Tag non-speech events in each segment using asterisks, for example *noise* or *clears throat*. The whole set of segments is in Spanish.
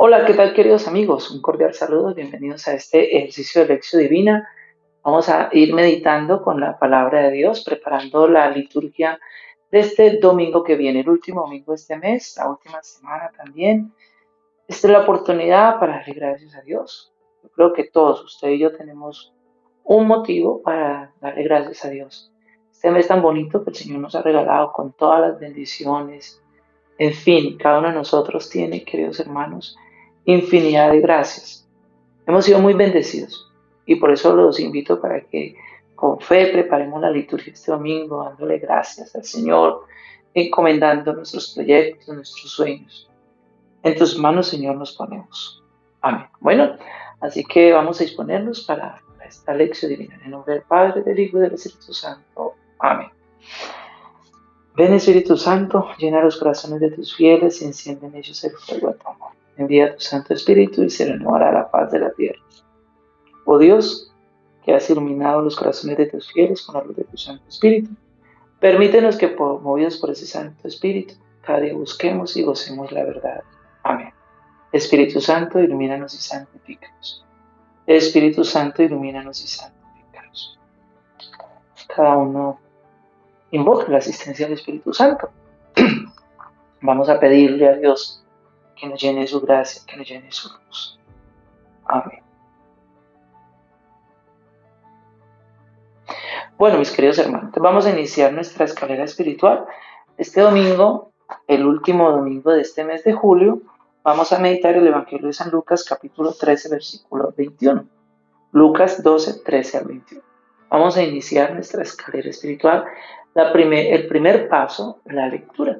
Hola, ¿qué tal queridos amigos? Un cordial saludo, bienvenidos a este ejercicio de lección divina. Vamos a ir meditando con la palabra de Dios, preparando la liturgia de este domingo que viene, el último domingo de este mes, la última semana también. Esta es la oportunidad para darle gracias a Dios. Yo creo que todos, usted y yo, tenemos un motivo para darle gracias a Dios. Este mes tan bonito que el Señor nos ha regalado con todas las bendiciones. En fin, cada uno de nosotros tiene, queridos hermanos, infinidad de gracias. Hemos sido muy bendecidos y por eso los invito para que con fe preparemos la liturgia este domingo, dándole gracias al Señor, encomendando nuestros proyectos, nuestros sueños. En tus manos, Señor, nos ponemos. Amén. Bueno, así que vamos a disponernos para esta lección divina. En el nombre del Padre, del Hijo y del Espíritu Santo. Amén. Ven Espíritu Santo, llena los corazones de tus fieles y enciende en ellos el fuego de tu amor. Envía tu Santo Espíritu y se renovará la paz de la tierra. Oh Dios, que has iluminado los corazones de tus fieles con la luz de tu Santo Espíritu, permítenos que, movidos por ese Santo Espíritu, cada día busquemos y gocemos la verdad. Amén. Espíritu Santo, ilumínanos y santifícanos. Espíritu Santo, ilumínanos y santifícanos. Cada uno invoca la asistencia del Espíritu Santo. *clears throat* Vamos a pedirle a Dios que nos llene su gracia, que nos llene su luz. Amén. Bueno, mis queridos hermanos, vamos a iniciar nuestra escalera espiritual. Este domingo, el último domingo de este mes de julio, vamos a meditar el Evangelio de San Lucas, capítulo 13, versículo 21. Lucas 12, 13 al 21. Vamos a iniciar nuestra escalera espiritual. La el primer paso, la lectura.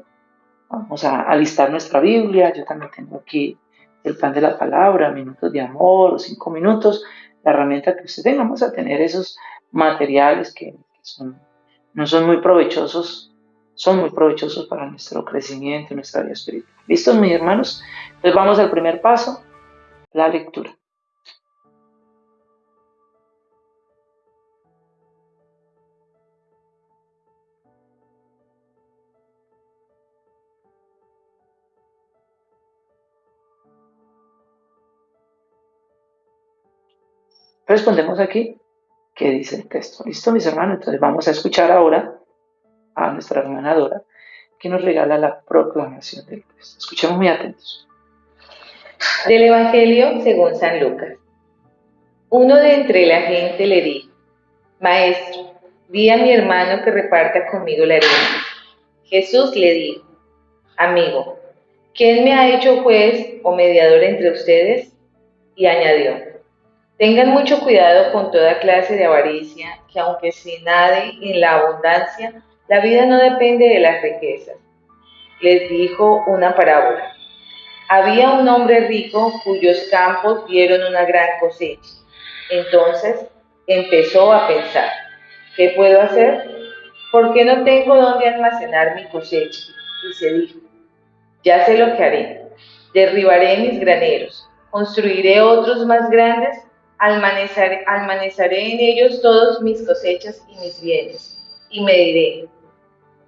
Vamos a alistar nuestra Biblia. Yo también tengo aquí el pan de la palabra, minutos de amor, cinco minutos, la herramienta que usted tenga. Vamos a tener esos materiales que, no son muy provechosos, son muy provechosos para nuestro crecimiento, nuestra vida espiritual. ¿Listos, mis hermanos? Entonces vamos al primer paso, la lectura. Respondemos aquí qué dice el texto. ¿Listo, mis hermanos? Entonces vamos a escuchar ahora a nuestra hermana Dora que nos regala la proclamación del texto. Escuchemos muy atentos. Del Evangelio según San Lucas. Uno de entre la gente le dijo, Maestro, di a mi hermano que reparta conmigo la herencia. Jesús le dijo, Amigo, ¿quién me ha hecho juez o mediador entre ustedes? Y añadió, Tengan mucho cuidado con toda clase de avaricia, que aunque se nade en la abundancia, la vida no depende de las riquezas. Les dijo una parábola. Había un hombre rico cuyos campos dieron una gran cosecha. Entonces empezó a pensar, ¿qué puedo hacer? ¿Por qué no tengo dónde almacenar mi cosecha? Y se dijo, ya sé lo que haré. Derribaré mis graneros, construiré otros más grandes almacenaré en ellos todos mis cosechas y mis bienes, y me diré,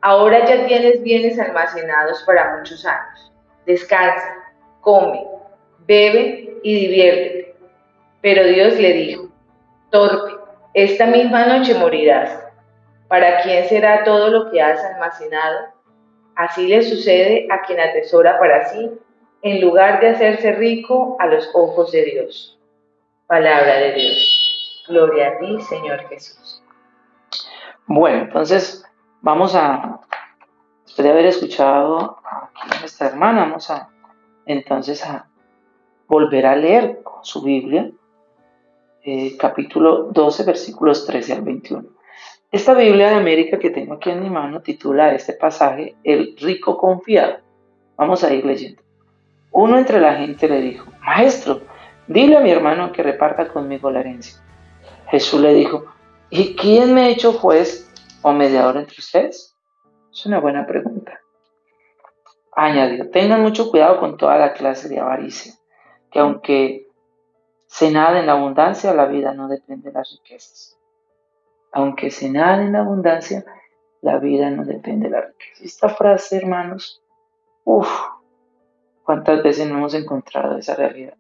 ahora ya tienes bienes almacenados para muchos años, descansa, come, bebe y diviértete. Pero Dios le dijo, torpe, esta misma noche morirás. ¿Para quién será todo lo que has almacenado? Así le sucede a quien atesora para sí, en lugar de hacerse rico a los ojos de Dios. Palabra de Dios. Gloria a ti, Señor Jesús. Bueno, entonces vamos a, después de haber escuchado a nuestra hermana, vamos a entonces a volver a leer su Biblia, eh, capítulo 12, versículos 13 al 21. Esta Biblia de América que tengo aquí en mi mano titula este pasaje El rico confiado. Vamos a ir leyendo. Uno entre la gente le dijo, Maestro, Dile a mi hermano que reparta conmigo la herencia. Jesús le dijo, ¿y quién me ha hecho juez o mediador entre ustedes? Es una buena pregunta. Añadió, tengan mucho cuidado con toda la clase de avaricia, que aunque se nada en la abundancia, la vida no depende de las riquezas. Aunque se nada en la abundancia, la vida no depende de la riqueza. Esta frase, hermanos, uff, ¿Cuántas veces no hemos encontrado esa realidad?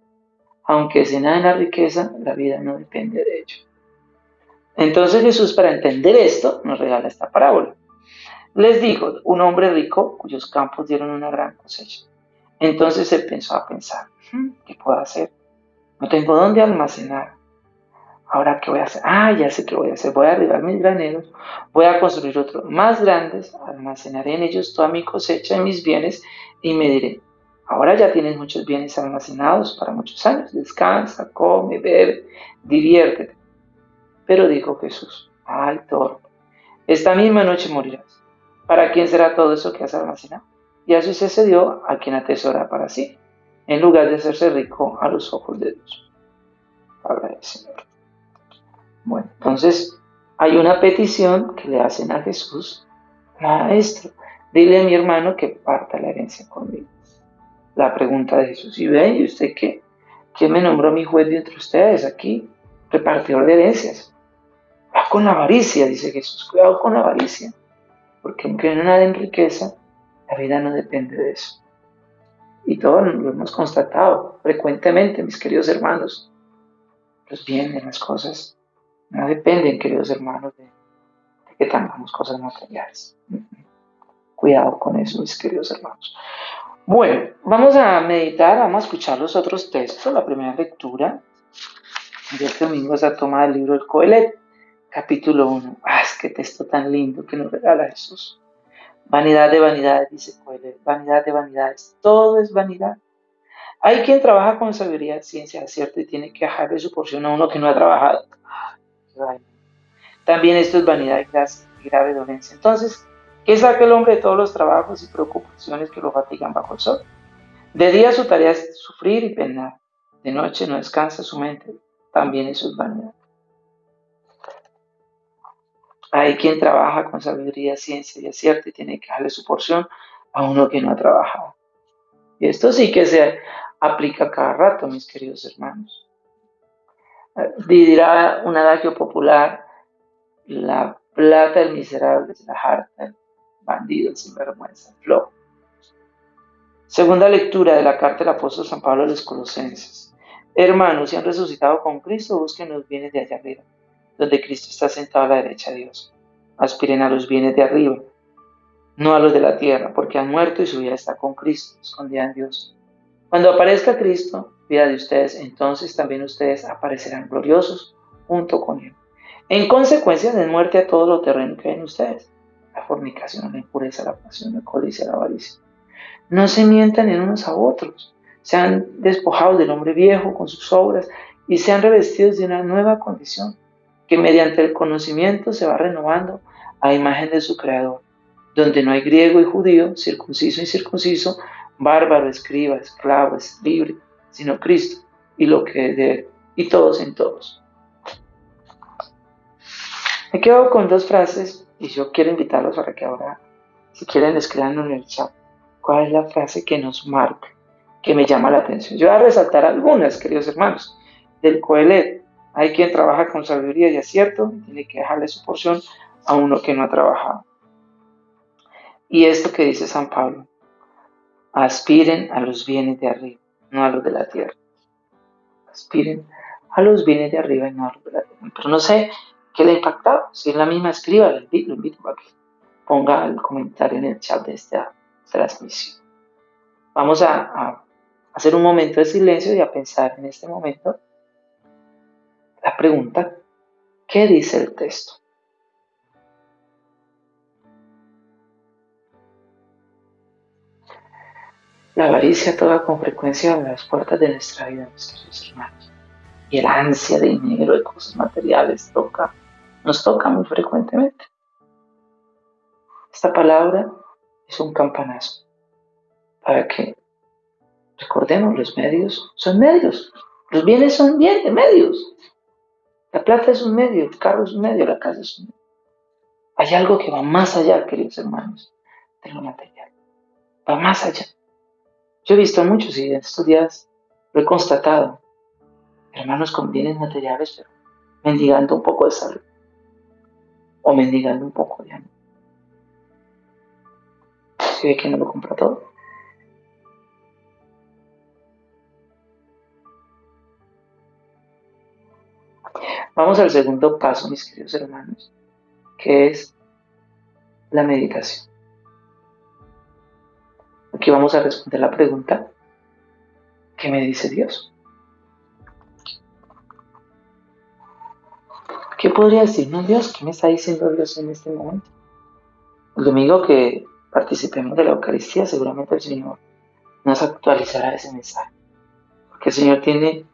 Aunque se nada en la riqueza, la vida no depende de ello. Entonces Jesús, para entender esto, nos regala esta parábola. Les dijo, un hombre rico cuyos campos dieron una gran cosecha. Entonces él pensó a pensar, hmm, ¿qué puedo hacer? No tengo dónde almacenar. Ahora, ¿qué voy a hacer? Ah, ya sé qué voy a hacer. Voy a arribar mis graneros, voy a construir otros más grandes, almacenaré en ellos toda mi cosecha y mis bienes y me diré, ahora ya tienes muchos bienes almacenados para muchos años. Descansa, come, bebe, diviértete. Pero dijo Jesús, ay, torpe, esta misma noche morirás. ¿Para quién será todo eso que has almacenado? Y así sucedió a quien atesora para sí, en lugar de hacerse rico a los ojos de Dios. Habla el Señor. Bueno, entonces hay una petición que le hacen a Jesús, Maestro, dile a mi hermano que parta la herencia conmigo. La pregunta de Jesús, ¿y ve, ¿y usted qué? ¿Quién me nombró mi juez de entre ustedes aquí? Repartidor de herencias. Va con la avaricia, dice Jesús, cuidado con la avaricia, porque aunque no nada en riqueza, la vida no depende de eso. Y todos lo hemos constatado frecuentemente, mis queridos hermanos. Los bienes, las cosas, no dependen, queridos hermanos, de, que tengamos cosas materiales. Cuidado con eso, mis queridos hermanos. Bueno, vamos a meditar, vamos a escuchar los otros textos. La primera lectura de este domingo es la toma del libro del Coelet, capítulo 1. ¡Ah, qué texto tan lindo que nos regala Jesús! Vanidad de vanidades, dice Coelet, vanidad de vanidades, todo es vanidad. Hay quien trabaja con sabiduría, ciencia, cierto, y tiene que dejarle su porción a uno que no ha trabajado. También esto es vanidad y grave dolencia. Entonces, ¿qué saca el hombre de todos los trabajos y preocupaciones que lo fatigan bajo el sol? De día su tarea es sufrir y penar. De noche no descansa su mente. También eso es vanidad. Hay quien trabaja con sabiduría, ciencia y acierto y tiene que darle su porción a uno que no ha trabajado. Y esto sí que se aplica cada rato, mis queridos hermanos. Dirá un adagio popular, la plata del miserable es la harta del bandido sin vergüenza, flojo. Segunda lectura de la carta del apóstol San Pablo a los Colosenses. Hermanos, si han resucitado con Cristo, busquen los bienes de allá arriba, donde Cristo está sentado a la derecha de Dios. Aspiren a los bienes de arriba, no a los de la tierra, porque han muerto y su vida está con Cristo, escondida en Dios. Cuando aparezca Cristo, vida de ustedes, entonces también ustedes aparecerán gloriosos junto con Él. En consecuencia, den muerte a todo lo terreno que ustedes. La fornicación, la impureza, la pasión, la codicia, la avaricia. No se mientan en unos a otros. Sean despojados del hombre viejo con sus obras y sean revestidos de una nueva condición, que mediante el conocimiento se va renovando a imagen de su Creador, donde no hay griego y judío, circunciso y circunciso, bárbaro, escriba, esclavo, libre, sino Cristo y lo que es de Él, y todos en todos. Me quedo con dos frases y yo quiero invitarlos para que ahora, si quieren, escriban en el chat cuál es la frase que nos marca, que me llama la atención. Yo voy a resaltar algunas, queridos hermanos, del Coelet. Hay quien trabaja con sabiduría y acierto tiene que dejarle su porción a uno que no ha trabajado. Y esto que dice San Pablo, aspiren a los bienes de arriba no a los de la tierra. Aspiren a los bienes de arriba y no a los de la tierra. Pero no sé qué le ha impactado. Si es la misma, escriba, lo invito, invito para que ponga el comentario en el chat de esta transmisión. Vamos a, a hacer un momento de silencio y a pensar en este momento la pregunta, ¿qué dice el texto? La avaricia toca con frecuencia las puertas de nuestra vida, mis queridos hermanos. Y el ansia de dinero, de cosas materiales, toca, nos toca muy frecuentemente. Esta palabra es un campanazo para que recordemos los medios son medios, los bienes son bienes, medios. La plata es un medio, el carro es un medio, la casa es un medio. Hay algo que va más allá, queridos hermanos, de lo material. Va más allá. Yo he visto muchos y en estos días lo he constatado hermanos con bienes materiales, pero mendigando un poco de salud o mendigando un poco de ánimo. Si ve que no lo compra todo. Vamos al segundo paso, mis queridos hermanos, que es la meditación. Aquí vamos a responder la pregunta, ¿qué me dice Dios? ¿Qué podría decirnos Dios? ¿Qué me está diciendo Dios en este momento? El domingo que participemos de la Eucaristía, seguramente el Señor nos actualizará ese mensaje. Porque el Señor tiene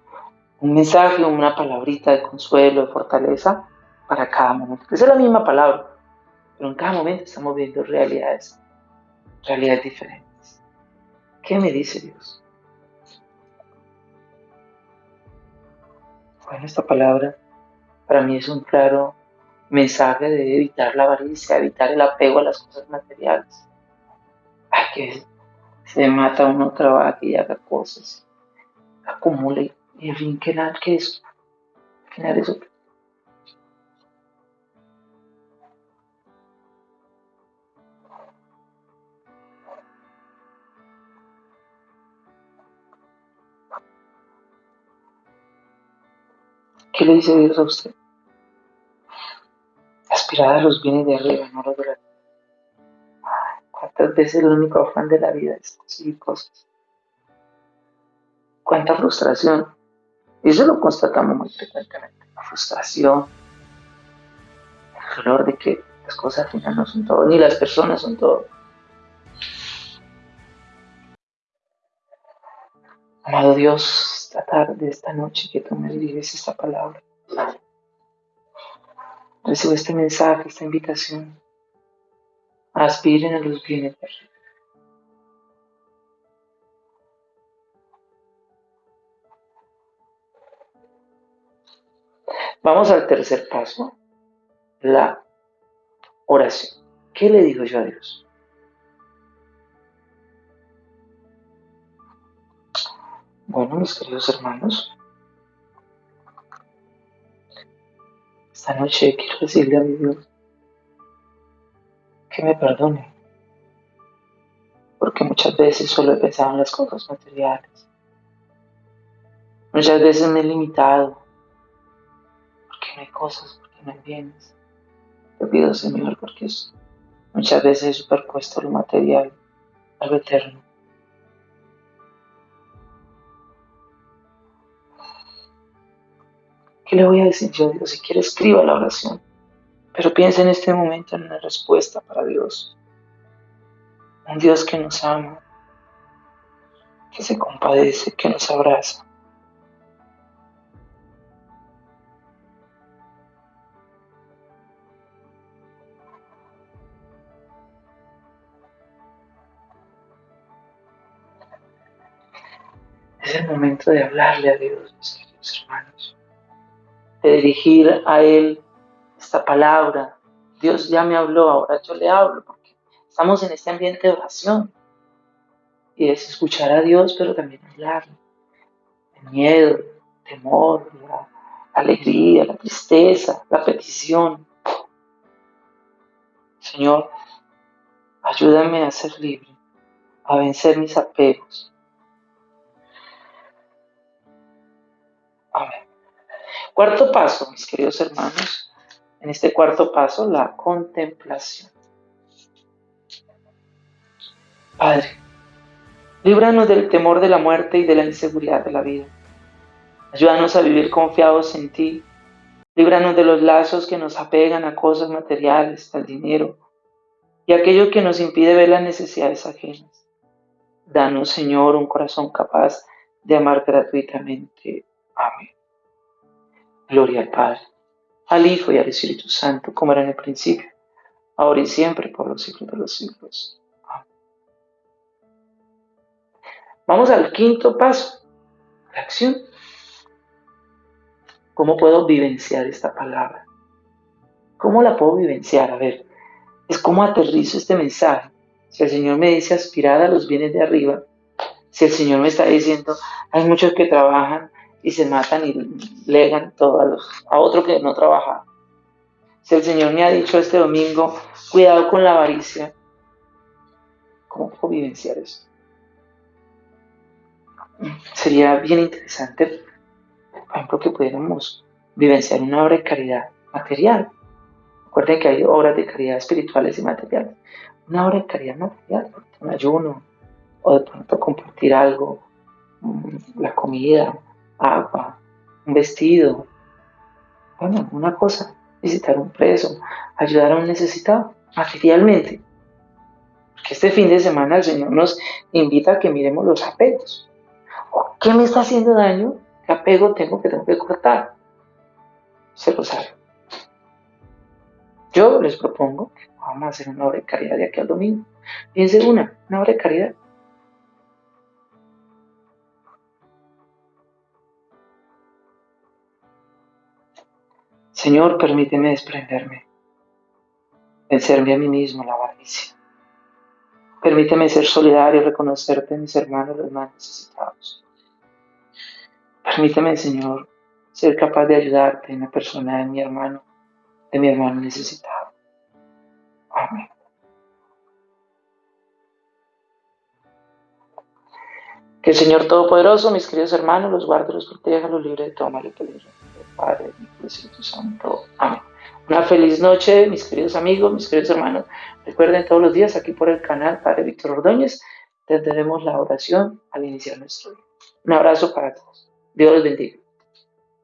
un mensaje, una palabrita de consuelo, de fortaleza para cada momento. Esa es la misma palabra, pero en cada momento estamos viendo realidades, realidades diferentes. ¿Qué me dice Dios? Bueno, esta palabra para mí es un claro mensaje de evitar la avaricia, evitar el apego a las cosas materiales. Ay, que se mata uno, trabaje y haga cosas, acumule, y en fin, que eso, que nada eso. ¿Qué le dice Dios a usted? Aspirad a los bienes de arriba, no los de la. ¿Cuántas veces el único afán de la vida es conseguir cosas? ¿Cuánta frustración? Y eso lo constatamos muy frecuentemente. La frustración, el dolor de que las cosas al final no son todo, ni las personas son todo. Amado Dios, esta tarde, esta noche que tú me diriges esta palabra. Recibo este mensaje, esta invitación. Aspiren a los bienes de. Vamos al tercer paso, la oración. ¿Qué le digo yo a Dios? Bueno, mis queridos hermanos, esta noche quiero decirle a mi Dios que me perdone, porque muchas veces solo he pensado en las cosas materiales. Muchas veces me he limitado, porque no hay cosas, porque no hay bienes. Te pido, Señor, porque muchas veces he superpuesto lo material a lo eterno. ¿Qué le voy a decir yo? Dios, si quiere escriba la oración, pero piensa en este momento en una respuesta para Dios. Un Dios que nos ama, que se compadece, que nos abraza. Es el momento de hablarle a Dios, mis queridos hermanos dirigir a Él esta palabra. Dios ya me habló, ahora yo le hablo, porque estamos en este ambiente de oración. Y es escuchar a Dios, pero también hablarle. El miedo, temor, alegría, la tristeza, la petición. Señor, ayúdame a ser libre, a vencer mis apegos. Amén. Cuarto paso, mis queridos hermanos, en este cuarto paso, la contemplación. Padre, líbranos del temor de la muerte y de la inseguridad de la vida. Ayúdanos a vivir confiados en ti. Líbranos de los lazos que nos apegan a cosas materiales, al dinero y aquello que nos impide ver las necesidades ajenas. Danos, Señor, un corazón capaz de amar gratuitamente. Amén. Gloria al Padre, al Hijo y al Espíritu Santo, como era en el principio, ahora y siempre, por los siglos de los siglos. Amén. Vamos al quinto paso, la acción. ¿Cómo puedo vivenciar esta palabra? ¿Cómo la puedo vivenciar? A ver, es como aterrizo este mensaje. Si el Señor me dice aspirar a los bienes de arriba, si el Señor me está diciendo, hay muchos que trabajan y se matan y legan todo a, los, a otro que no trabaja. Si el Señor me ha dicho este domingo, cuidado con la avaricia, ¿cómo puedo vivenciar eso? Sería bien interesante, por ejemplo, que pudiéramos vivenciar una obra de caridad material. Recuerden que hay obras de caridad espirituales y materiales. Una obra de caridad material, un ayuno, o de pronto compartir algo, mm, la comida, agua, un vestido, bueno, una cosa, visitar un preso, ayudar a un necesitado, materialmente. Porque este fin de semana el Señor nos invita a que miremos los apegos. ¿Qué me está haciendo daño? ¿Qué apego tengo que tengo que cortar? Se lo sabe. Yo les propongo que vamos a hacer una obra de caridad de aquí al domingo. Piense una, una obra de caridad. Señor, permíteme desprenderme, vencerme a mí mismo la avaricia. Permíteme ser solidario y reconocerte en mis hermanos los más necesitados. Permíteme, Señor, ser capaz de ayudarte en la persona de mi hermano, de mi hermano necesitado. Amén. Que el Señor Todopoderoso, mis queridos hermanos, los guarde, los proteja, los libre de todo mal y peligro. Padre, y Espíritu Santo. Amén. Una feliz noche, mis queridos amigos, mis queridos hermanos. Recuerden todos los días aquí por el canal Padre Víctor Ordóñez, tendremos la oración al iniciar nuestro día. Un abrazo para todos. Dios los bendiga.